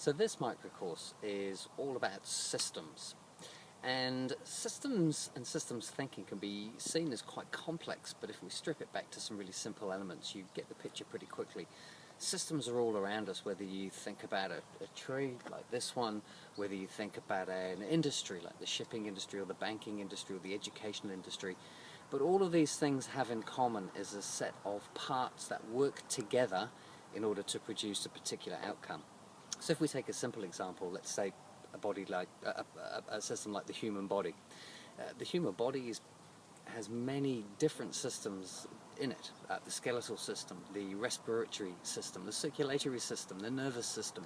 So this microcourse is all about systems. And systems and systems thinking can be seen as quite complex, but if we strip it back to some really simple elements, you get the picture pretty quickly. Systems are all around us, whether you think about a, a tree like this one, whether you think about an industry like the shipping industry or the banking industry or the educational industry. But all of these things have in common is a set of parts that work together in order to produce a particular outcome. So if we take a simple example, let's say a body like a, a, a system like the human body. Uh, the human body is, has many different systems in it. Uh, the skeletal system, the respiratory system, the circulatory system, the nervous system,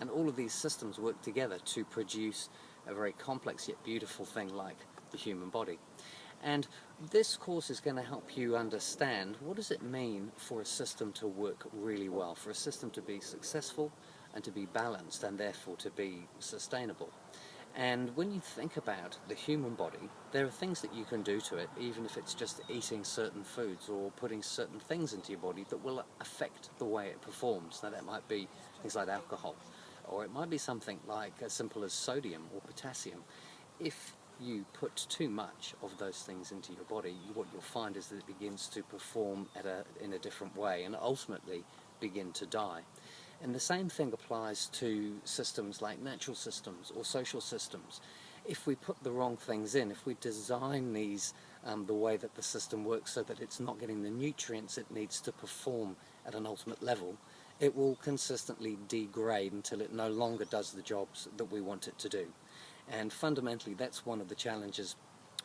and all of these systems work together to produce a very complex yet beautiful thing like the human body. And this course is going to help you understand what does it mean for a system to work really well, for a system to be successful, and to be balanced and therefore to be sustainable. And when you think about the human body, there are things that you can do to it, even if it's just eating certain foods or putting certain things into your body that will affect the way it performs. Now that might be things like alcohol, or it might be something like as simple as sodium or potassium. If you put too much of those things into your body, what you'll find is that it begins to perform a, in a different way and ultimately begin to die. And the same thing applies to systems like natural systems or social systems. If we put the wrong things in, if we design these um, the way that the system works so that it's not getting the nutrients it needs to perform at an ultimate level, it will consistently degrade until it no longer does the jobs that we want it to do. And fundamentally that's one of the challenges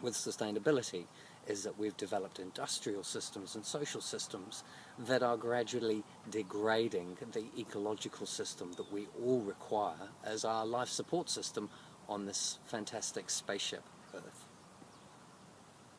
with sustainability is that we've developed industrial systems and social systems that are gradually degrading the ecological system that we all require as our life support system on this fantastic spaceship Earth.